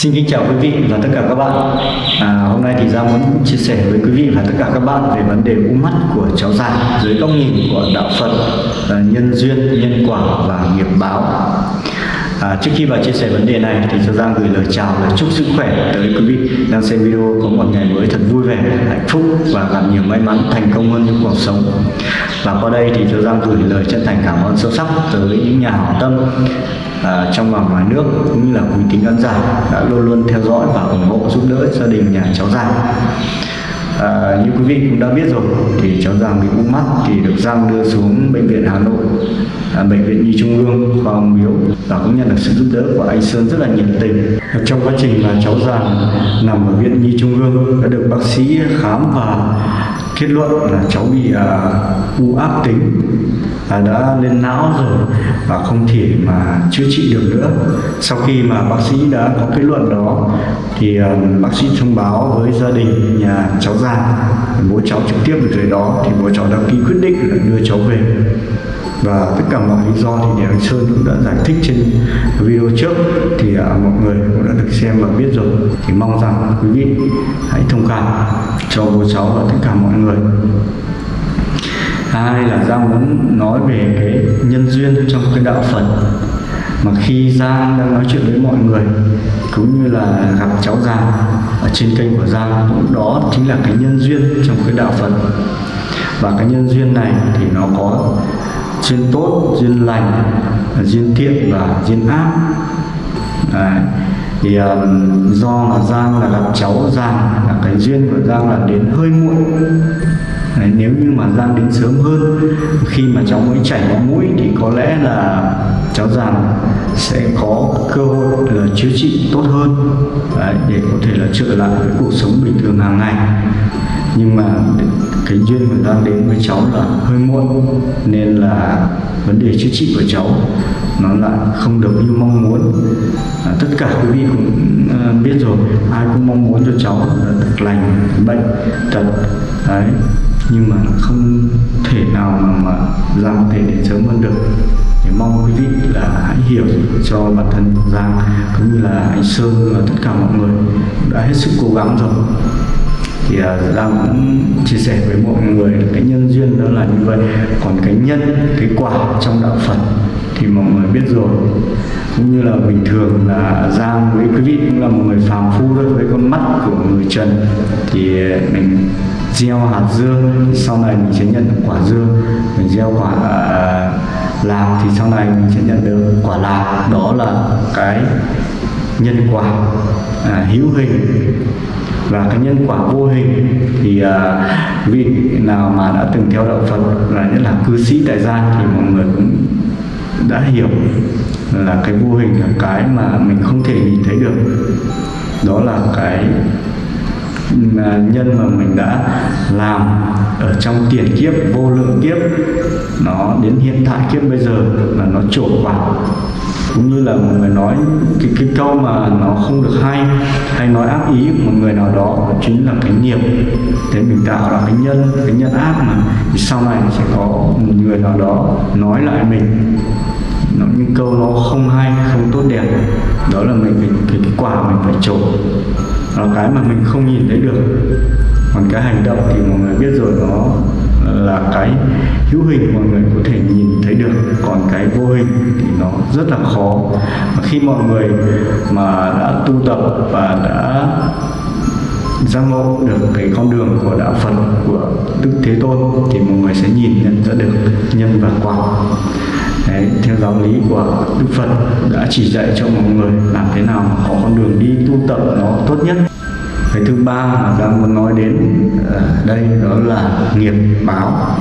Xin kính chào quý vị và tất cả các bạn. À, Hôm nay thì Giang muốn chia sẻ với quý vị và tất cả các bạn về vấn đề u mắt của cháu già dưới góc nhìn của đạo Phật à, nhân duyên, nhân quả và nghiệp báo. À, trước khi vào chia sẻ vấn đề này thì cho Giang gửi lời chào và chúc sức khỏe tới quý vị đang xem video có một ngày mới thật vui vẻ, hạnh phúc và gặp nhiều may mắn, thành công hơn trong cuộc sống. Và qua đây thì cho Giang gửi lời chân thành cảm ơn sâu sắc tới những nhà hảo tâm à, trong và ngoài nước cũng như là quý tín khán giả đã luôn luôn theo dõi và ủng hộ giúp đỡ gia đình nhà cháu Giang. À, ờ, như quý vị cũng đã biết rồi thì cháu Giang bị u mắt thì được Giang đưa xuống bệnh viện Hà Nội à, bệnh viện Nhi Trung ương khoa ung biếu và cũng nhận được sự giúp đỡ của anh Sơn rất là nhiệt tình trong quá trình là cháu Giang nằm ở viện Nhi Trung ương đã được bác sĩ khám và kết luận là cháu bị uh, u ác tính à, đã lên não rồi và không thể mà chữa trị được nữa. Sau khi mà bác sĩ đã có kết luận đó thì ờ, bác sĩ thông báo với gia đình nhà cháu già, bố cháu trực tiếp được tới đó thì bố cháu đã ký quyết định là đưa cháu về. Và tất cả mọi lý do thì anh Sơn cũng đã giải thích trên video trước thì à, mọi người cũng đã được xem và biết rồi. Thì mong rằng quý vị hãy thông cảm cho bố cháu và tất cả mọi người hai là Giang muốn nói về cái nhân duyên trong cái đạo Phật. Mà khi Giang đang nói chuyện với mọi người cũng như là gặp cháu Giang ở trên kênh của Giang đó chính là cái nhân duyên trong cái đạo Phật. Và cái nhân duyên này thì nó có duyên tốt duyên lành duyên thiện và duyên ác. Đấy. thì um, do là Giang là gặp cháu Giang là cái duyên của Giang là đến hơi muộn. Đấy, nếu như mà Giang đến sớm hơn khi mà cháu mới chảy máu mũi thì có lẽ là cháu Giang sẽ có cơ hội là chữa trị tốt hơn. Đấy, để có thể là trở lại với cuộc sống bình thường hàng ngày nhưng mà cái duyên mình đang đến với cháu là hơi muộn nên là vấn đề chữa trị của cháu nó lại không được như mong muốn. À, tất cả quý vị cũng à, biết rồi ai cũng mong muốn cho cháu là được lành bệnh tật đấy. Nhưng mà không thể nào mà, mà Giang có thể đến sớm hơn được. Thì mong quý vị là hãy hiểu cho bản thân Giang cũng như là anh Sơn và tất cả mọi người đã hết sức cố gắng rồi thì uh, Giang cũng chia sẻ với mọi người cái nhân duyên đó là như vậy. Còn cái nhân cái quả trong đạo Phật thì mọi người biết rồi. Cũng như là bình thường là Giang với quý vị cũng là một người phàm phu thôi với con mắt của người trần. Thì à, mình gieo hạt dưa sau này mình sẽ nhận được quả dưa. Mình gieo quả uh, lạc thì sau này mình sẽ nhận được quả lạc. Đó là cái nhân quả à, hữu hình và cái nhân quả vô hình. Thì uh, vị nào mà đã từng theo đạo Phật là nhất là cư sĩ tại gia thì mọi người cũng đã hiểu là cái vô hình là cái mà mình không thể nhìn thấy được. Đó là cái à, nhân mà mình đã làm ở trong tiền kiếp vô lượng kiếp nó đến hiện tại kiếp bây giờ là nó trổ vào cũng như là một người nói cái, cái câu mà nó không được hay hay nói ác ý của một người nào đó chính là cái nghiệp. Thế mình tạo ra cái nhân cái nhân ác mà thì sau này sẽ có một người nào đó nói lại mình. Nó những câu nó không hay không tốt đẹp đó là mình cái, cái, cái quả mình phải trổ. Là cái mà mình không nhìn thấy được. Còn cái hành động thì mọi người biết rồi nó là cái hữu hình mọi người có thể nhìn thấy được. Còn cái vô hình thì nó rất là khó. Và khi mọi người mà đã tu tập và đã giác ngộ được cái con đường của đạo Phật của Đức Thế Tôn thì mọi người sẽ nhìn nhận ra được nhân và quả. Đấy, theo giáo lý của Đức Phật đã chỉ dạy cho mọi người làm thế nào có con đường đi tu tập nó tốt nhất cái thứ ba mà đang muốn nói đến ở đây đó là nghiệp báo.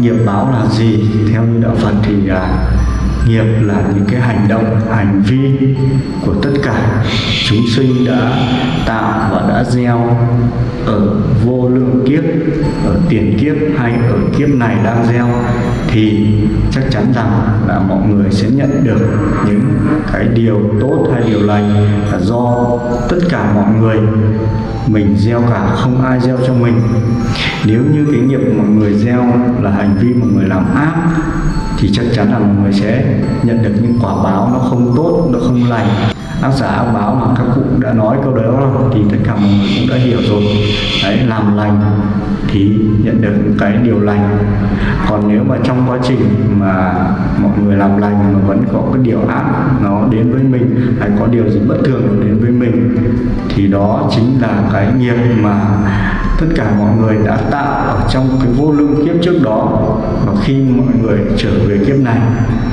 Nghiệp báo là gì? Theo như đạo Phật thì là nghiệp là những cái hành động, hành vi của tất cả chúng sinh đã tạo và đã gieo ở vô lượng kiếp, ở tiền kiếp hay ở kiếp này đang gieo, thì chắc chắn rằng là mọi người sẽ nhận được những cái điều tốt hay điều lành là do tất cả mọi người, mình gieo cả, không ai gieo cho mình. Nếu như cái nghiệp mọi người gieo là hành vi mọi người làm ác thì chắc chắn là mọi người sẽ nhận được những quả báo nó không tốt, nó không lành. Ác giả ác báo mà các cụ đã nói câu đó, thì tất cả mọi người cũng đã hiểu rồi. Đấy, làm lành thì nhận được cái điều lành. Còn nếu mà trong quá trình mà mọi người làm lành mà vẫn có cái điều ác nó đến với mình, hay có điều gì bất thường đến với mình, thì đó chính là cái nghiệp mà tất cả mọi người đã tạo ở trong cái vô lượng kiếp trước đó. Và khi mọi người trở về kiếp này,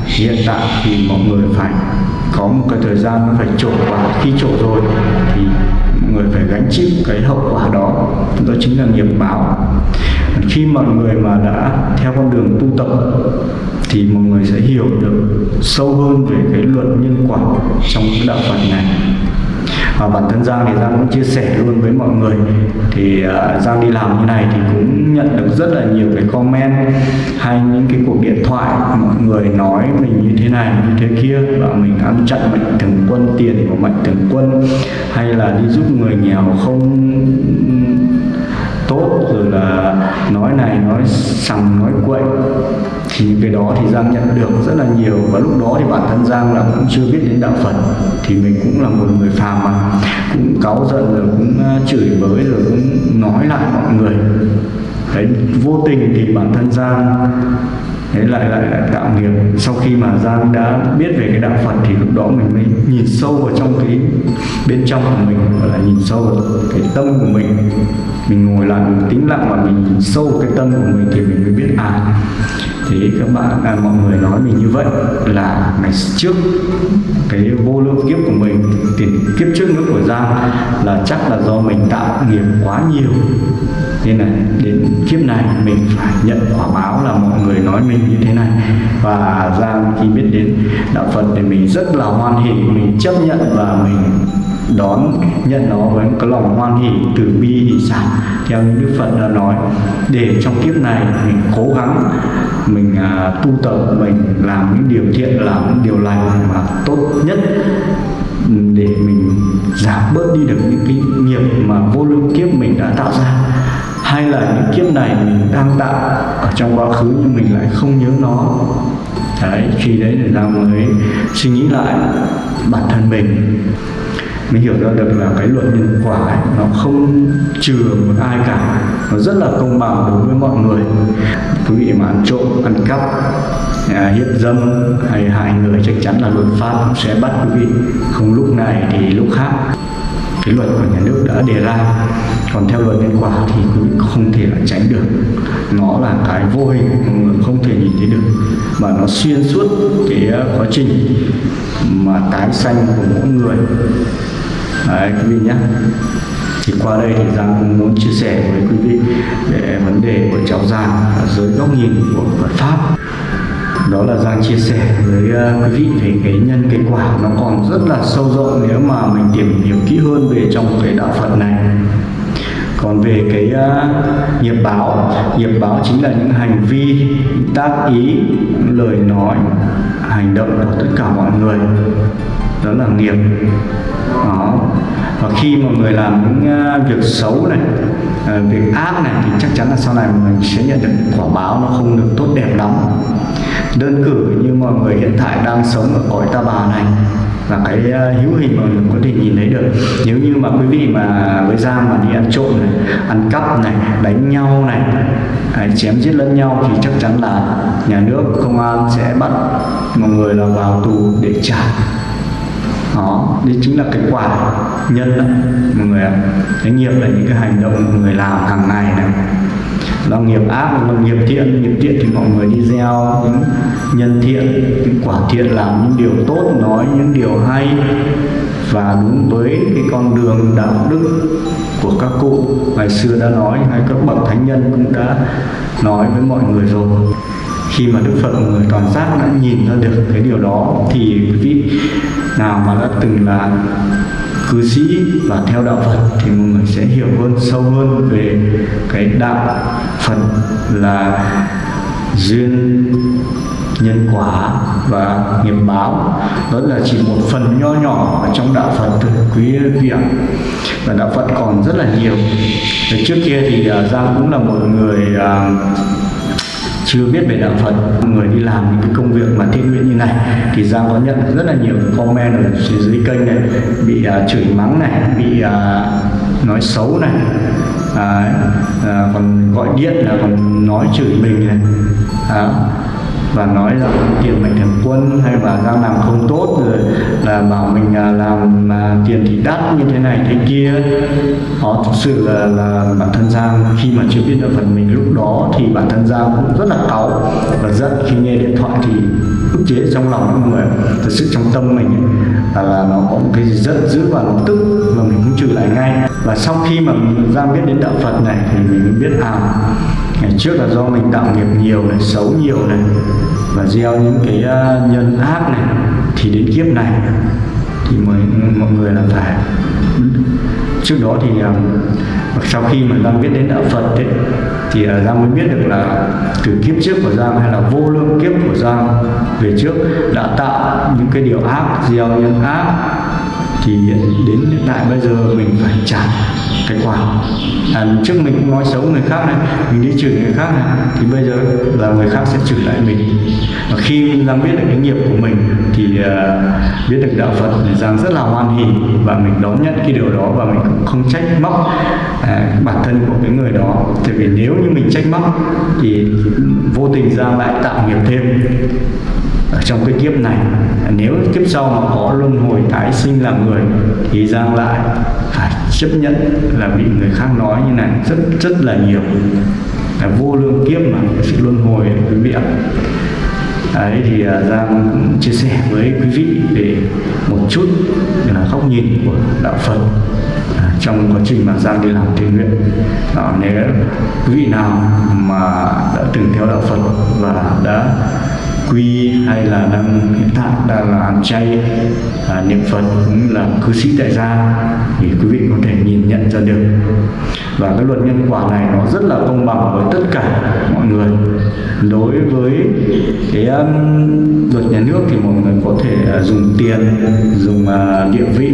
hiện tại thì mọi người phải có một cái thời gian phải trổ và khi trổ rồi thì người phải gánh chịu cái hậu quả đó. Đó chính là nghiệp báo. Khi mọi người mà đã theo con đường tu tập, thì mọi người sẽ hiểu được sâu hơn về cái luật nhân quả trong cái đạo Phật này và bản thân Giang thì Giang cũng chia sẻ luôn với mọi người. Thì uh, Giang đi làm như này thì cũng nhận được rất là nhiều cái comment hay những cái cuộc điện thoại mọi người nói mình như thế này như thế kia và mình ăn chặn mạnh thường quân tiền của mạnh thường quân hay là đi giúp người nghèo không tốt rồi là nói này nói sằng nói quậy thì cái đó thì Giang nhận được rất là nhiều và lúc đó thì bản thân Giang là cũng chưa biết đến đạo Phật. Thì mình cũng là một người phàm mà. Cũng cáu giận rồi cũng à, chửi bới rồi cũng nói lại mọi người. Đấy, vô tình thì bản thân Giang thế lại lại lại tạo nghiệp. Sau khi mà giang đã biết về cái đạo phật thì lúc đó mình mới nhìn sâu vào trong cái bên trong của mình, gọi là nhìn sâu vào cái tâm của mình. Mình ngồi lại, mình tĩnh lặng và mình nhìn sâu cái tâm của mình thì mình mới biết à thì các bạn à, mọi người nói mình như vậy là ngày trước cái vô lượng kiếp của mình tiền kiếp trước nữa của giang là chắc là do mình tạo nghiệp quá nhiều. Nên là đến kiếp này mình phải nhận quả báo là mọi người nói mình như thế này. Và giang khi biết đến đạo phật thì mình rất là hoan hỷ mình chấp nhận và mình đón nhận nó với cái lòng hoan hỷ từ bi hỷ sản theo như đức phật đã nói. Để trong kiếp này mình cố gắng mình à, tu tập mình làm những điều thiện làm những điều lành mà tốt nhất để mình giảm bớt đi được những cái nghiệp mà vô lượng kiếp mình đã tạo ra. Hay là những kiếp này mình đang tạo ở trong quá khứ nhưng mình lại không nhớ nó. Đấy khi đấy thì ra mới suy nghĩ lại bản thân mình mình hiểu ra được là cái luật nhân quả ấy, nó không trừ một ai cả. Nó rất là công bằng đối với mọi người. Quý vị mà ăn trộm ăn cắp à, hiếp dâm hay hại người chắc chắn là luật pháp sẽ bắt quý vị. Không lúc này thì lúc khác. Cái luật của nhà nước đã đề ra còn theo luật nhân quả thì quý vị không thể là tránh được. Nó là cái vô hình mọi người không thể nhìn thấy được. Mà nó xuyên suốt cái à, quá trình mà tái sanh của mỗi người. Đấy, quý vị nhé thì qua đây thì Giang muốn chia sẻ với quý vị về vấn đề của cháu Giang dưới góc nhìn của Phật pháp. Đó là Giang chia sẻ với ờ, quý vị về cái nhân cái quả nó còn rất là sâu rộng nếu mà mình tìm hiểu kỹ hơn về trong cái đạo Phật này. Còn về cái uh, nghiệp báo nghiệp báo chính là những hành vi tác ý lời nói hành động của tất cả mọi người. Đó là nghiệp. Đó khi mà người làm những ờ, việc xấu này ờ, việc ác này thì chắc chắn là sau này mình sẽ nhận được quả báo nó không được tốt đẹp lắm. Đơn cử như mọi người hiện tại đang sống ở cõi ta bà này và cái ờ, hữu hình mọi người có thể nhìn thấy được. Nếu như mà quý vị mà với Giang mà đi ăn trộm này, ăn cắp này, đánh nhau này hay chém giết lẫn nhau thì chắc chắn là nhà nước, công an sẽ bắt mọi người là vào tù để trả đó đây chính là cái quả nhân đó, mọi người ạ. Cái nghiệp là những cái hành động mọi người làm hàng ngày này. Là nghiệp ác là nghiệp thiện. Nghiệp thiện thì mọi người đi gieo những nhân thiện những quả thiện làm những điều tốt nói những điều hay. Và đúng với cái con đường đạo đức của các cụ ngày xưa đã nói hay các bậc thánh nhân cũng đã nói với mọi người rồi khi mà Đức Phật người toàn giác đã nhìn ra được cái điều đó thì quý vị nào mà đã từng là cư sĩ và theo đạo Phật thì mọi người sẽ hiểu hơn sâu hơn về cái đạo Phật là duyên nhân quả và nghiệp báo. Đó là chỉ một phần nho nhỏ ở trong đạo Phật thôi quý vị ạ. Và đạo Phật còn rất là nhiều. Để trước kia thì à, Giang cũng là một người uh, chưa biết về đạo Phật. Người đi làm những cái công việc mà thiện nguyện như này thì Giang có nhận rất là nhiều comment ở dưới kênh này bị uh, chửi mắng này bị uh, nói xấu này à, à, còn gọi điện là còn nói chửi mình này. À, và nói rằng tiền mình thần quân hay là Giang làm không tốt rồi là bảo mình à, làm mà tiền thì đắt như thế này thế kia. Họ thực sự là, là bản thân Giang khi mà chưa biết được phần mình lúc đó thì bản thân Giang cũng rất là cáu và giận khi nghe điện thoại thì ức chế trong lòng mọi người. Thực sự trong tâm mình là, là nó có một cái gì giận dữ và nó tức và mình cũng trừ lại ngay. Và sau khi mà Giang biết đến đạo Phật này thì mình biết à ngày trước là do mình tạo nghiệp nhiều này xấu nhiều này và gieo những cái à, nhân ác này thì đến kiếp này thì mới mọi người là phải trước đó thì à, sau khi mà Giang biết đến đạo Phật ấy, thì à, Giang mới biết được là từ kiếp trước của Giang hay là vô lượng kiếp của Giang về trước đã tạo những cái điều ác gieo nhân ác thì đến hiện tại bây giờ mình phải trả cái quả. À, trước mình cũng nói xấu người khác này mình đi chửi người khác này thì bây giờ là người khác sẽ chửi lại mình. Và khi Giang biết được cái nghiệp của mình thì uh, biết được đạo Phật thì Giang rất là hoan hỉ và mình đón nhận cái điều đó và mình cũng không trách móc à, bản thân của cái người đó. Tại vì nếu như mình trách móc thì vô tình Giang lại tạo nghiệp thêm ở trong cái kiếp này nếu kiếp sau mà có luân hồi tái sinh làm người thì Giang lại phải chấp nhận là bị người khác nói như này rất rất là nhiều. Là vô lương kiếp mà sự luân hồi quý vị ạ. Đấy thì à, Giang cũng chia sẻ với quý vị về một chút là góc nhìn của đạo Phật à, trong quá trình mà Giang đi làm thiện nguyện. À, nếu quý vị nào mà đã từng theo đạo Phật và đã quy hay là đang hiện tại đang là ăn chay à, niệm phật cũng là cư sĩ tại gia thì quý vị có thể nhìn nhận ra được. Và cái luật nhân quả này nó rất là công bằng với tất cả mọi người. Đối với cái um, luật nhà nước thì mọi người có thể uh, dùng tiền dùng uh, địa vị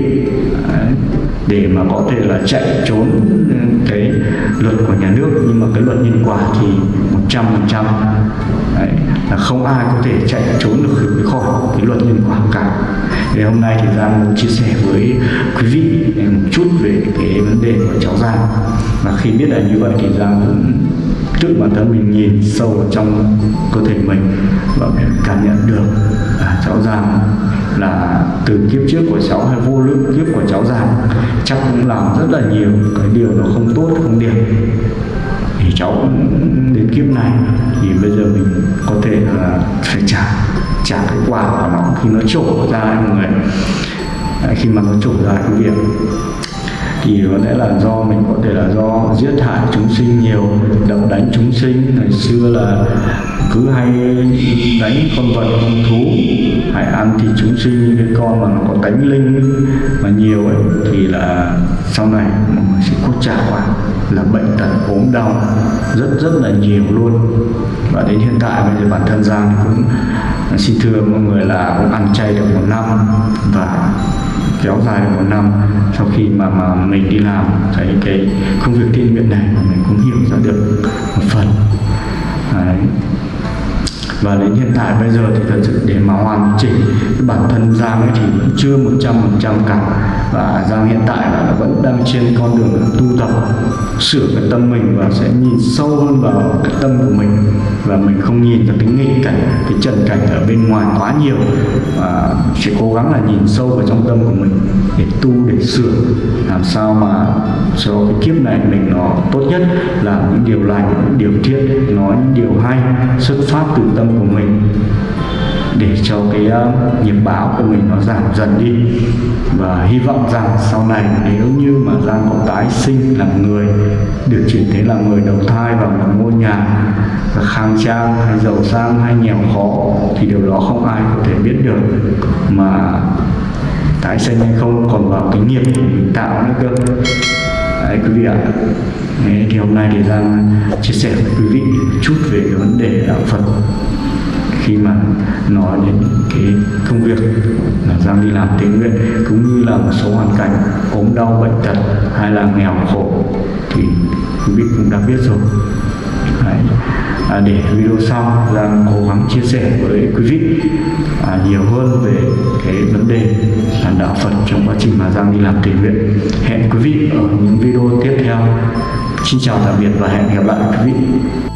để mà có thể là chạy trốn luật của nhà nước nhưng mà cái luật nhân quả thì một trăm phần trăm là không ai có thể chạy trốn được khỏi cái luật nhân quả cả. Thì hôm nay thì Giang muốn chia sẻ với quý vị một chút về cái vấn đề của cháu Giang. Và khi biết là như vậy thì Giang cũng tự bản thân mình nhìn sâu vào trong cơ thể mình và mình cảm nhận được à, cháu Giang là từ kiếp trước của cháu hay vô lượng kiếp của cháu Giang chắc cũng làm rất là nhiều cái điều nó không tốt, không đẹp. Thì cháu đến kiếp này thì bây giờ mình có thể là phải trả trả cái quả của nó khi nó trổ ra mọi người. Khi mà nó trổ ra cái việc thì có lẽ là do mình có thể là do giết hại chúng sinh nhiều, đập đánh chúng sinh, ngày xưa là cứ hay đánh con vật, con thú hãy ăn thì chúng sinh cái con mà nó có tánh linh mà nhiều ấy, thì là sau này mọi người sẽ có trả quả là bệnh tật, ốm đau, rất rất là nhiều luôn. Và đến hiện tại bây giờ bản thân Giang cũng, xin thưa mọi người là cũng ăn chay được một năm và kéo dài được một năm sau khi mà mà mình đi làm thấy cái công việc thiện nguyện này mà mình cũng hiểu ra được một phần. Đấy và đến hiện tại bây giờ thì thật sự để mà hoàn chỉnh cái bản thân Giang ấy thì cũng chưa một trăm phần trăm cả. Và Giang hiện tại là vẫn đang trên con đường tu tập, sửa cái tâm mình và sẽ nhìn sâu hơn vào cái tâm của mình. Và mình không nhìn vào cái nghịch cảnh, cái trần cảnh ở bên ngoài quá nhiều. Và chỉ cố gắng là nhìn sâu vào trong tâm của mình để tu, để sửa. Làm sao mà cho cái kiếp này mình nó tốt nhất là những điều lành, những điều thiện, nói những điều hay, xuất phát từ tâm của mình để cho cái ờ, uh, nghiệp báo của mình nó giảm dần đi. Và hy vọng rằng sau này nếu như mà Giang có tái sinh làm người được chuyển thế làm người đầu thai vào một ngôi nhà khang trang hay giàu sang hay nghèo khó thì điều đó không ai có thể biết được. Mà tái sinh hay không còn vào cái nghiệp của mình tạo nữa cơ đấy quý vị ạ. Đấy, thì hôm nay thì Giang chia sẻ với quý vị một chút về cái vấn đề đạo Phật. Khi mà nói đến cái công việc là Giang đi làm tình nguyện cũng như là một số hoàn cảnh ốm đau bệnh tật hay là nghèo khổ thì quý vị cũng đã biết rồi. Đấy. À, để video sau Giang cố gắng chia sẻ với quý vị à, nhiều hơn về cái vấn đề là đạo Phật trong quá trình mà Giang đi làm tình nguyện hẹn quý vị ở những video tiếp theo. Xin chào tạm biệt và hẹn gặp lại quý vị.